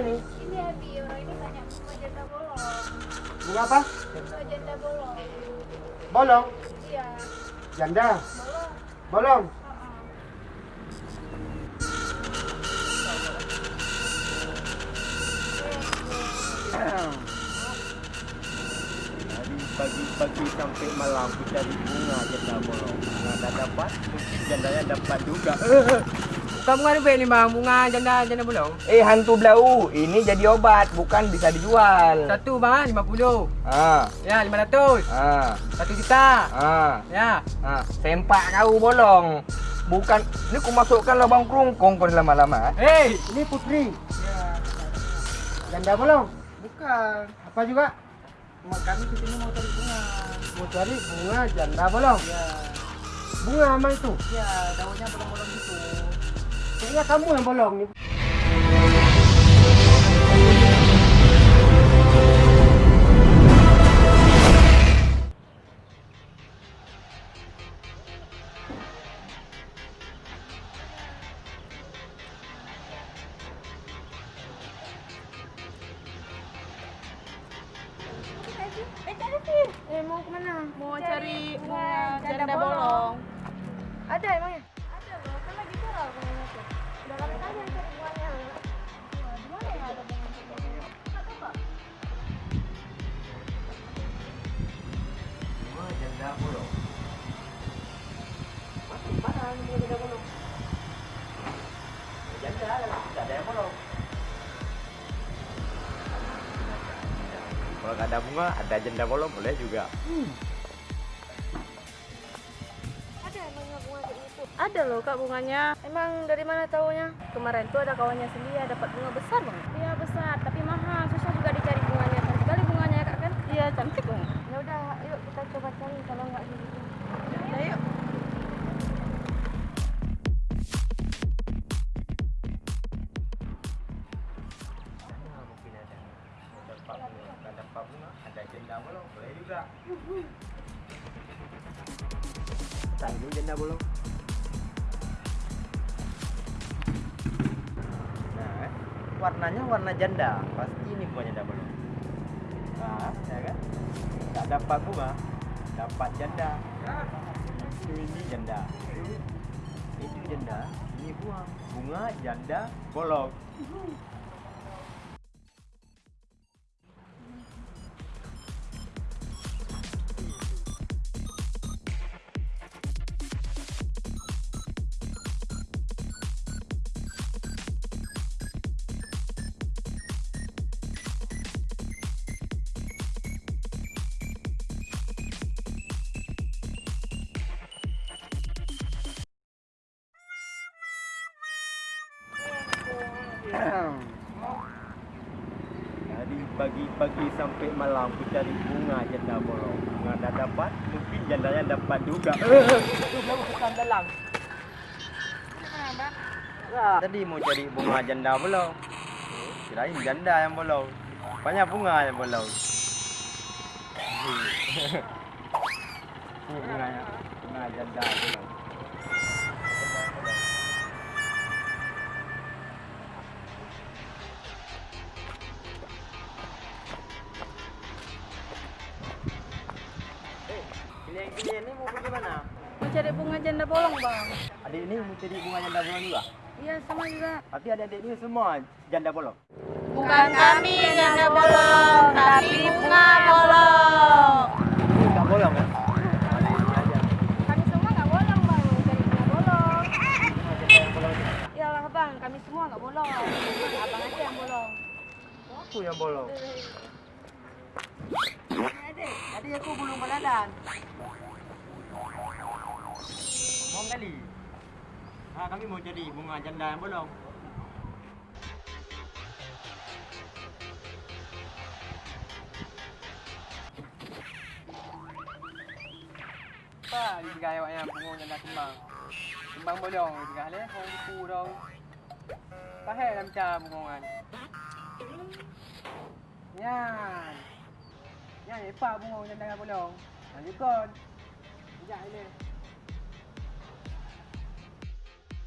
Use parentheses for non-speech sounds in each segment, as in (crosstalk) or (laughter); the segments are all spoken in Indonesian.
ini? Ini Abi, orang ini tanya bunga janda bolong. Bunga apa? Bunga janda bolong. Bolong. Iya, Janda. bolong. Bolong. Dari pagi-pagi sampai malam ku cari bunga janda bolong. Nggak ada dapat, mungkin jandanya dapat juga. (laughs) Bukan bunga ni ni bang, bunga janda janda bolong. Eh hantu belau, ini jadi obat, bukan bisa dijual. Satu bang, lima puluh. Ah, Ya, lima ratus. ah, Satu juta. ah, Ya. ah. Sempak kau bolong. Bukan, ini ku masukkan lubang kerungkung kau lama-lama. Hei, Ini Putri. Janda bolong? Bukan. Apa juga? mak kami kesini mau cari bunga. Mau cari bunga janda bolong. Ya, Bunga sama itu. ya, daunnya bolong-bolong gitu. Ja kam në mbologni. Nggak ada bunga, ada janda bolong boleh juga. Ada emangnya bunga kayak gitu? Ada loh kak bunganya. Emang dari mana taunya? Kemarin tuh ada kawannya sendiri dapat bunga besar banget. Iya besar, tapi mahal. Susah juga dicari bunganya. Cantik sekali bunganya ya kak kan? Iya cantik banget. Ya udah, yuk kita coba cari kalau nggak gitu. Bunga, ada janda bolong boleh juga. Tanya dulu janda bolong. Nah, warnanya warna janda, pasti ini bunga janda bolong. Nah, ya kan? Tak dapat bunga, dapat janda. Ini janda. Itu janda, ini bunga. Bunga janda bolong. Dari pagi-pagi sampai malam ku cari bunga janda bolong. Bunga dah dapat, mungkin jandanya dapat juga. Itu baru kesan dalam. Tadi mau cari bunga janda bolong. Kirain janda yang bolong. Banyak bunga yang bolong. Ini (laughs) bunganya, bunga janda bolong. Adik ini mau cari bunga janda bolong juga? Iya sama juga. Tapi adik-adik ini semua janda bolong. Bukan kami janda bolong, tapi bunga bolong. Ini enggak bolong kan? Adik aja. Kami semua nggak bolong bang, cari bunga bolong. Bunga janda yang bolong ini. Ya lah bang, kami semua nggak bolong. Abang aja yang bolong. Aku yang bolong. Tadi aku belum beladan. Ngomong kali. Ah, kami mau jadi bunga janda yang bolong. Apa di gaya awaknya bunga janda kembang. Kembang bolong juga leh, orang buku dong. Pahal dalam cara bungongan. Nyan. Nyan lepak bunga janda bolong. Lanjutkan. Sekejap ni.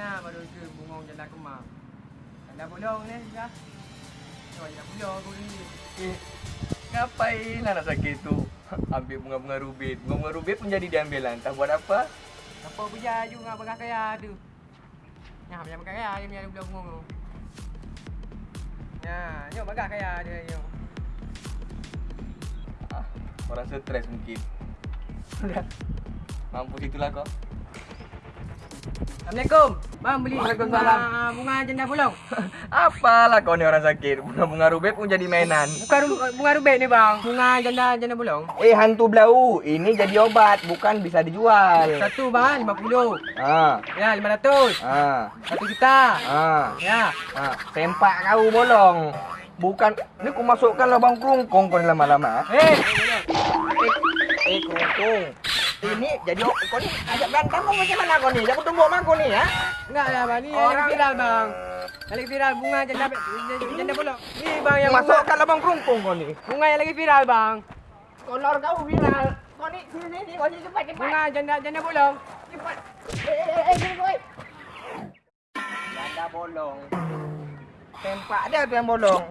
Ya, baru ke bunga janda kemar. Janda bolong ni, ya. Janda bolong aku ni. Eh, ngapain anak sakit tu? (laughs) Ambil bunga-bunga rubit. Bunga-bunga rubit pun jadi diambil Entah buat apa. Apa puja juga bakal kaya tu. Ya, punya bakal kaya dia punya budak bunga tu. Ya, nyok bakal kaya dia nyok. Ah, orang stres mungkin. (laughs) Sudah. Mampus itulah kau. Assalamualaikum. Bang beli Waalaikumsalam. bunga, bunga janda bolong. (laughs) Apalah kau ni orang sakit. Bunga-bunga rubit pun jadi mainan. Bukan ru- bunga rubik ni bang. Bunga janda janda bolong. Eh, hantu belau. Ini jadi obat, bukan bisa dijual. Satu bang, 50. Ah, Ya, 500. ah, Satu juta. ah. Ya. Ah, sempak kau bolong. Bukan, ni aku masukkan lubang kerungkung kau lama-lama. Eh, Eh, kerungkung. Ini jadi kau ni ajak berantem kau macam mana kau ni? Jangan tunggu mak kau ni ya. enggak lah bang. Ni Orang- viral bang. Lagi viral bunga janda janda bolong. Ni bang yang bunga, Masukkan lubang kerungkung kau ni. bunga yang lagi viral bang. Kolor kau viral. Kau ni sini sini kau ni cepat cepat. Bunga janda janda bolong. Cepat. Eh, eh, eh, sini kau. Ada bolong. Sempak dia tu yang bolong.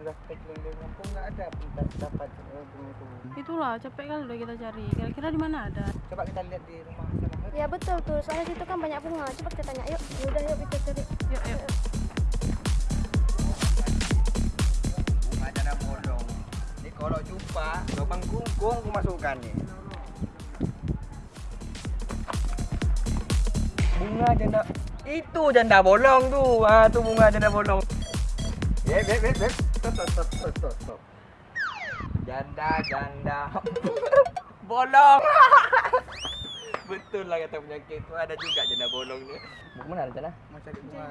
Eh, kita nggak ada tak dapat eh, bunga itu. Itulah capek kali udah kita cari. Kira-kira di mana ada? Coba kita lihat di rumah sana. Ya betul tuh, soalnya situ kan banyak bunga. Coba kita tanya, yuk. Ya udah yuk kita cari. Yuk, yuk. Bunga janda bolong. Ni kalau jumpa lubang kerungkung aku masukkan ni. Bunga janda itu janda bolong tu. Ah tu bunga janda bolong. Beb beb beb beb. Stop stop stop stop stop. stop. Janda janda (laughs) bolong. (laughs) Betul lah kata penyakit tu ada juga janda bolong ni. Bunga mana ada janda? Macam bunga.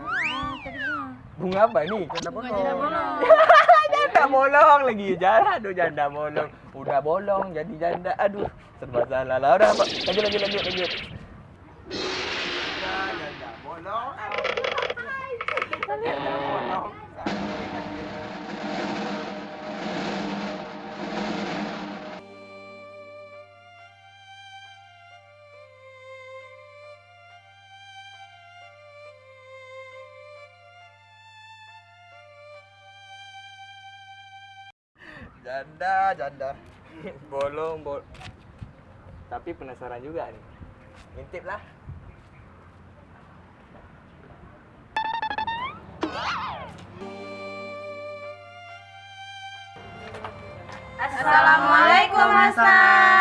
Bunga. Bunga apa ni? Janda Bunga janda bolong. janda bolong (laughs) lagi janda aduh janda bolong udah bolong jadi janda aduh serba salah lah udah apa lanjut lanjut lanjut lanjut janda bolong janda bolong janda janda. (laughs) Bolong bol tapi penasaran juga nih. Ngintip lah. Assalamualaikum Hasna.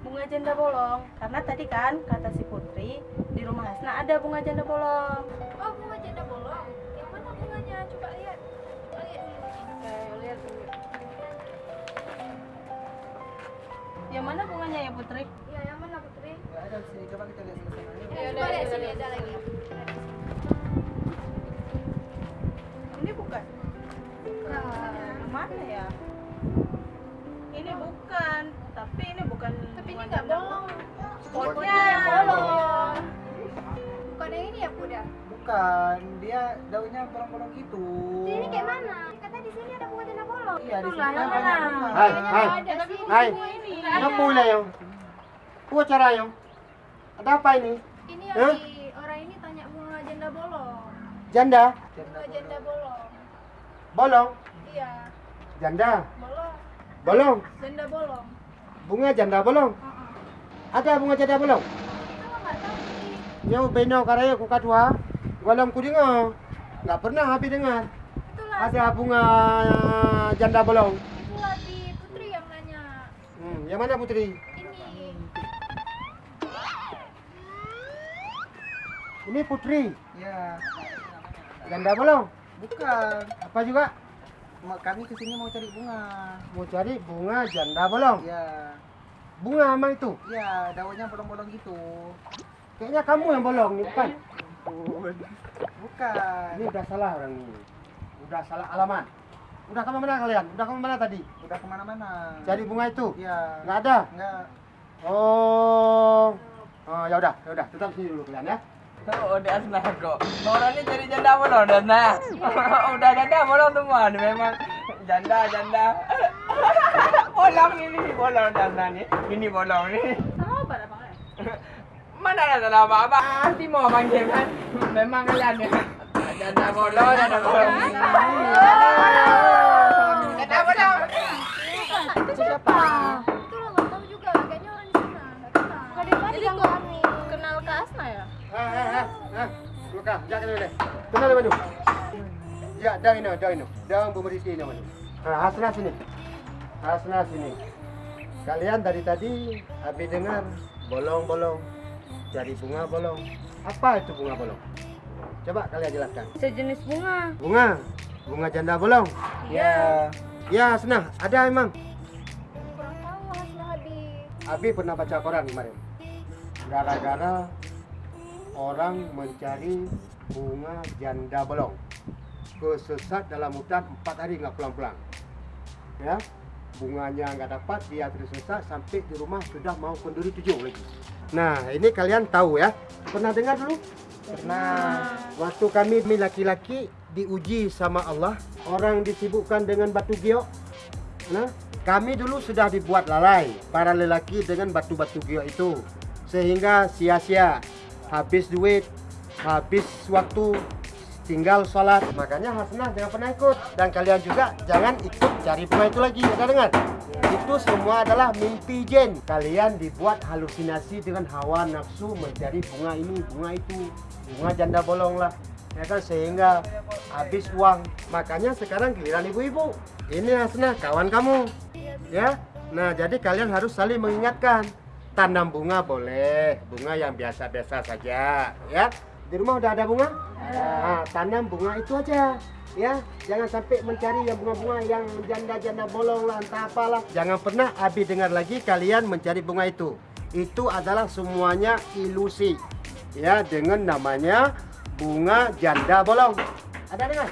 Bunga janda bolong. Karena tadi kan kata si Putri di rumah Hasna ada bunga janda bolong. Oh, bunga janda bolong. Yang mana bunganya? Coba lihat. Coba lihat. Oke, lihat dulu. Yang mana bunganya ya Putri? Ya, yang mana Putri? Nggak ada di sini. Coba kita lihat. Yuk. Ya, coba lihat sini ada lagi. Ini bukan. Yang mana ya? Ini bukan, tapi ini bukan. Tapi ini bunga nggak janda bolong. Spotnya yang bolong. Bukan yang ini ya, Puda? Bukan, dia daunnya bolong-bolong gitu. Ini kayak mana? Kata di sini ada bunga janda bolong. Iya, di sini bunga. Hai, hai. Ada. Hai. ini. Apa mulai yang? Kau cara yang? Ada apa ini? Ini yang di orang ini tanya bunga janda bolong. Janda? Bunga janda bolong. Bolong? Iya, Janda? bolong. Bolong? Janda bolong. Bunga janda bolong? Ada bunga janda bolong? Itu. Nyau beno karaya ku kadua. Walam ku dengar. Nggak pernah habis dengar. Itulah, Ada bunga janda bolong. itulah di Putri yang nanya. Hmm, yang mana Putri? Ini. Ini Putri. Ya. Janda bolong. Bukan. Apa juga? Kami ke sini mau cari bunga. Mau cari bunga janda bolong. Iya. Bunga emang itu. Iya, daunnya bolong-bolong gitu. Kayaknya kamu yang bolong nih, bukan? Bukan. Ini udah salah orang ini. Udah salah alamat. Udah ke mana mana kalian? Udah ke mana mana tadi? Udah ke mana-mana. Cari bunga itu? Iya. Nggak ada? Enggak. Oh. Oh, ya udah, ya udah, tetap sini dulu kalian ya. Oh, udah senang kok. Orang ini cari janda bolong udah senang. (laughs) udah janda semua nih memang janda janda. (laughs) bolong ini bolong janda nih. Ini bolong nih. Mana ada salah apa apa? Mau panggil kan? Memang kalian ya. Janda bolong, janda bolong. Deh. Kenal maju. Ya, dah ini, dah ini. Dah ini maju. Nah, Hasna sini. Hasna sini. Kalian dari tadi habis dengar bolong-bolong. Cari bunga bolong. Apa itu bunga bolong? Coba kalian jelaskan. Sejenis bunga. Bunga, bunga janda bolong. Iya. Ya, Hasna, ada emang. Kurang tahu hasilnya habis. Abi pernah baca koran kemarin. Gara-gara orang mencari bunga janda bolong. Kesesat dalam hutan empat hari nggak pulang-pulang. Ya, bunganya nggak dapat, dia tersesat sampai di rumah sudah mau kenduri tujuh lagi. Nah, ini kalian tahu ya. Pernah dengar dulu? Pernah. Waktu kami laki-laki diuji sama Allah, orang disibukkan dengan batu giok. Nah, kami dulu sudah dibuat lalai para lelaki dengan batu-batu giok itu. Sehingga sia-sia, habis duit, habis waktu, tinggal sholat. Makanya Hasanah jangan pernah ikut. Dan kalian juga jangan ikut cari bunga itu lagi. Ada dengar? Itu semua adalah mimpi jin. Kalian dibuat halusinasi dengan hawa nafsu mencari bunga ini, bunga itu. Bunga janda bolong lah. Ya kan sehingga habis uang. Makanya sekarang giliran ibu-ibu. Ini Hasanah kawan kamu. Ya. Nah, jadi kalian harus saling mengingatkan. Tanam bunga boleh, bunga yang biasa-biasa saja, ya. Di rumah udah ada bunga? Nah, tanam bunga itu aja. Ya, jangan sampai mencari yang bunga-bunga yang janda-janda bolong lah, entah apalah. Jangan pernah Abi dengar lagi kalian mencari bunga itu. Itu adalah semuanya ilusi. Ya, dengan namanya bunga janda bolong. Ada dengar?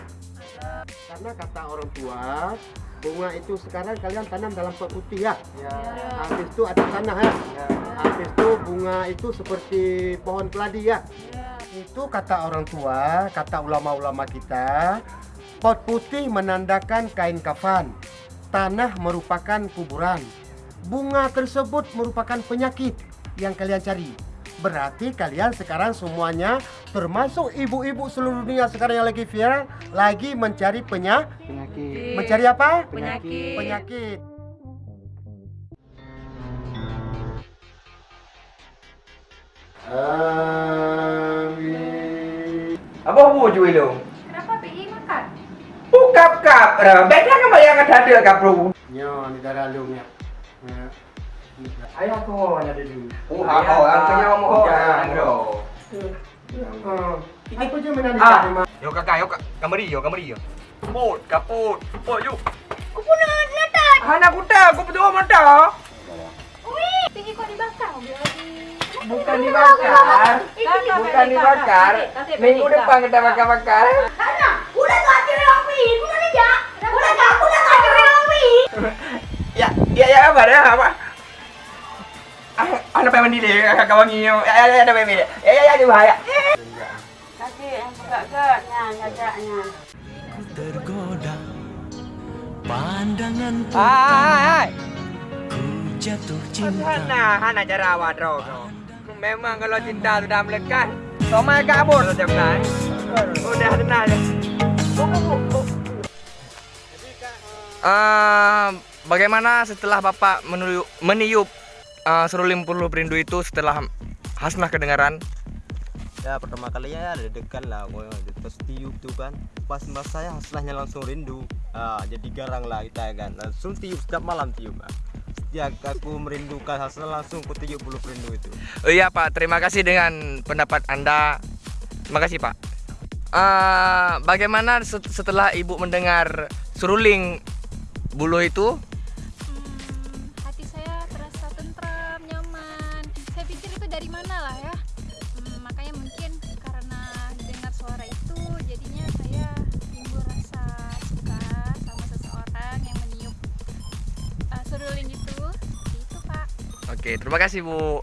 Karena kata orang tua, bunga itu sekarang kalian tanam dalam pot putih ya. Ya. Habis itu ada tanah ya. Habis itu bunga itu seperti pohon keladi ya. Itu kata orang tua, kata ulama-ulama kita, pot putih menandakan kain kafan. Tanah merupakan kuburan. Bunga tersebut merupakan penyakit yang kalian cari. Berarti kalian sekarang semuanya termasuk ibu-ibu seluruh dunia sekarang yang lagi viral lagi mencari penya Penyakit. mencari apa? Penyakit. Penyakit. Amin. Apa wujud itu? Kenapa pergi makan? Bukap kap, beda kan yang ada ada kap bro. Nyo, ni darah lu nya. Ya. Ayo aku mau ada dulu. Oh, oh, aku nyawa mau Jangan bro. Oh, apa je menari Ah. ah. Yo kakak, yo kak, kamari yo, kamari yo. Kaput, kaput, kaput yuk. Aku pun nak letak. Anak kuda, aku betul mata. Wih, pergi kau dibakar. Bukan dibakar, bukan dibakar. Minggu depan kita bakar-bakar. Tanya, udah tak ada yang wih. Udah aja. Udah tak, udah tak yang wih. (laughs) Ya, ya ya apa dah apa? Ah, pengen mandi deh, kakak wangi. Ya, ya, ya, ada pengen mandi. Ya, ya, ya, dia bahaya. Kasih yang agak-agaknya, agaknya. tergoda pandangan Hai, ku jatuh cinta Hana, Hana cara awak bro. Memang kalau cinta sudah melekat, Toma kabur setiap kan. Udah tenang ya. Uh, bagaimana setelah Bapak meniup uh, seruling puluh perindu itu setelah Hasnah kedengaran? Ya pertama kalinya ya deg-degan lah gue terus tiup tuh kan pas mas saya hasilnya langsung rindu ah, jadi garang lah kita ya kan langsung tiup setiap malam tiup ah. ya aku merindukan hasil langsung ku tiup bulu perindu itu Oh iya Pak, terima kasih dengan pendapat Anda. Terima kasih Pak. eh, bagaimana set- setelah ibu mendengar seruling bulu itu? Terima kasih Bu.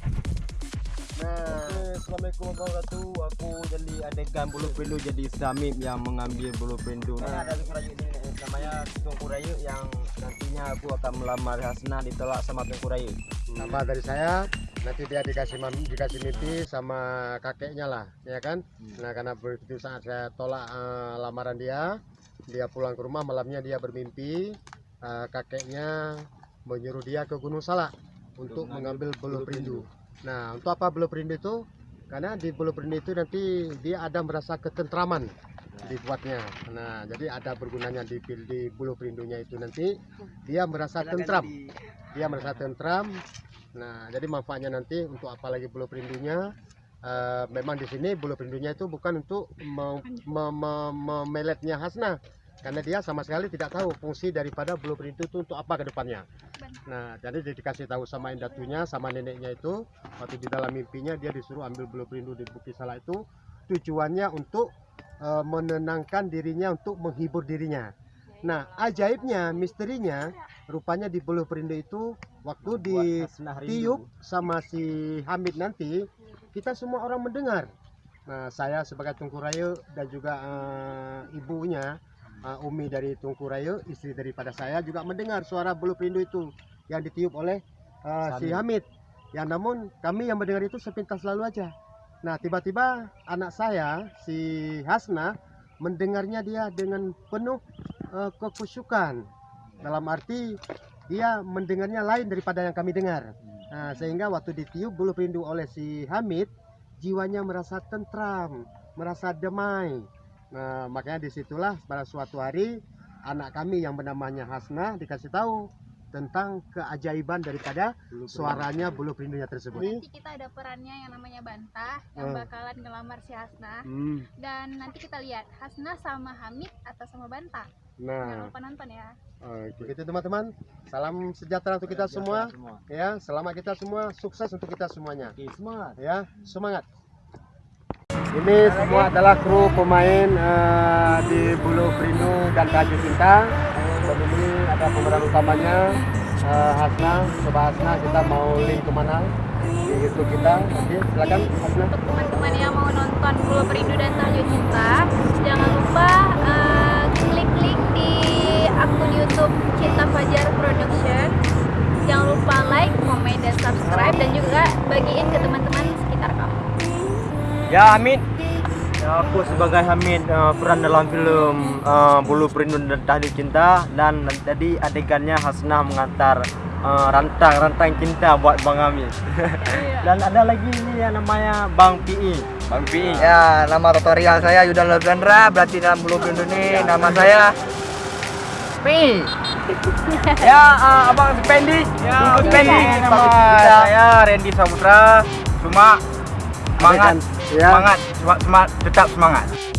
Nah, Assalamualaikum warahmatullahi wabarakatuh. Aku jadi adegan bulu perindu jadi Samim yang mengambil bulu perindu. Nah, ada Tungku eh, namanya Tungku Rayu yang nantinya aku akan melamar Hasna ditolak sama Tungku Rayu. Nama dari saya nanti dia dikasih mam- dikasih mimpi sama kakeknya lah, ya kan? Nah karena begitu saat saya tolak eh, lamaran dia, dia pulang ke rumah malamnya dia bermimpi eh, kakeknya menyuruh dia ke Gunung Salak untuk mengambil bulu perindu. Nah untuk apa bulu perindu itu? Karena di bulu perindu itu nanti dia ada merasa ketentraman dibuatnya. Nah jadi ada bergunanya di, di bulu perindunya itu nanti dia merasa tentram dia merasa tentram. Nah, jadi manfaatnya nanti untuk apalagi bulu perindunya eh, memang di sini bulu perindunya itu bukan untuk me- me- me- memeletnya Hasna karena dia sama sekali tidak tahu fungsi daripada bulu perindu itu untuk apa ke depannya. Nah, jadi dia dikasih tahu sama indatunya sama neneknya itu waktu di dalam mimpinya dia disuruh ambil bulu perindu di Bukit Salak itu tujuannya untuk eh, menenangkan dirinya untuk menghibur dirinya. Nah, ajaibnya, misterinya, rupanya di bulu perindu itu waktu di tiup sama si Hamid nanti, kita semua orang mendengar. Nah, saya sebagai Tungku Rayu dan juga eh, ibunya, eh, Umi dari Tungku Rayu, istri daripada saya juga mendengar suara bulu perindu itu yang ditiup oleh eh, si Hamid. Ya, namun kami yang mendengar itu sepintas lalu aja. Nah, tiba-tiba anak saya, si Hasna, mendengarnya dia dengan penuh eh, kekusyukan. Dalam arti dia mendengarnya lain daripada yang kami dengar. Nah, sehingga waktu ditiup bulu perindu oleh si Hamid, jiwanya merasa tentram, merasa damai. Nah, makanya di situlah pada suatu hari anak kami yang bernamanya Hasna dikasih tahu tentang keajaiban daripada suaranya bulu perindunya tersebut. Nanti kita ada perannya yang namanya Bantah yang Hmm. bakalan ngelamar si Hasna. Hmm, Dan nanti kita lihat Hasna sama Hamid atau sama Bantah. Jangan Nah, lupa nonton ya. oke gitu teman-teman. Salam sejahtera untuk kita semua. Ya, selamat kita semua, sukses untuk kita semuanya. Oke, semangat. ya semangat ini semua adalah kru pemain eh, di Bulu Perindu dan Kaju Cinta. Dan ini ada pemeran utamanya eh, Hasna. Coba Hasna kita mau link ke mana di YouTube kita. Oke silakan Hasna. Untuk teman-teman yang mau nonton Bulu Perindu dan Tahyo Cinta, jangan lupa eh, klik link di akun YouTube Cinta Fajar Production. Jangan lupa like, komen, dan subscribe. Dan juga bagiin ke teman-teman. Ya Hamid. Ya, aku sebagai Hamid eh, peran dalam film eh, Bulu Perindu dan Tahlil Cinta dan tadi adegannya Hasnah mengantar eh, rantang-rantang cinta buat Bang Hamid. (laughs) dan ada lagi ini yang namanya Bang PI. Bang Pi. Ya, nama tutorial saya Yudan Lodandra, berarti dalam bulu perindu ini nama saya Pi. (laughs) ya, eh, Abang Spendi. Ya, Spendi. Nama saya Randy Saputra. Cuma semangat, Ya. semangat, semangat, tetap semangat.